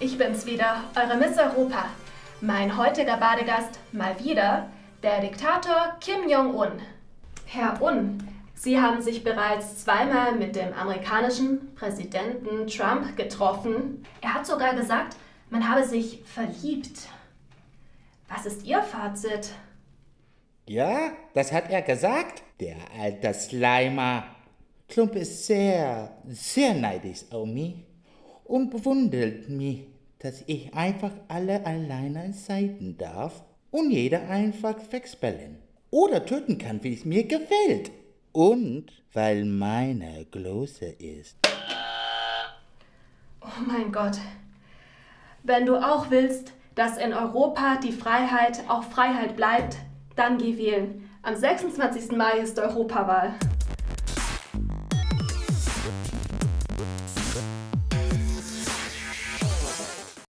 ich bin's wieder, eure Miss Europa. Mein heutiger Badegast mal wieder der Diktator Kim Jong-un. Herr Un, Sie haben sich bereits zweimal mit dem amerikanischen Präsidenten Trump getroffen. Er hat sogar gesagt, man habe sich verliebt. Was ist Ihr Fazit? Ja, das hat er gesagt, der alte Slimer. Klump ist sehr, sehr neidisch auf und bewundert mich, dass ich einfach alle alleine seiten darf und jeder einfach wegspellen oder töten kann, wie es mir gefällt. Und weil meine große ist. Oh mein Gott. Wenn du auch willst, dass in Europa die Freiheit auch Freiheit bleibt, dann geh wählen. Am 26. Mai ist Europawahl.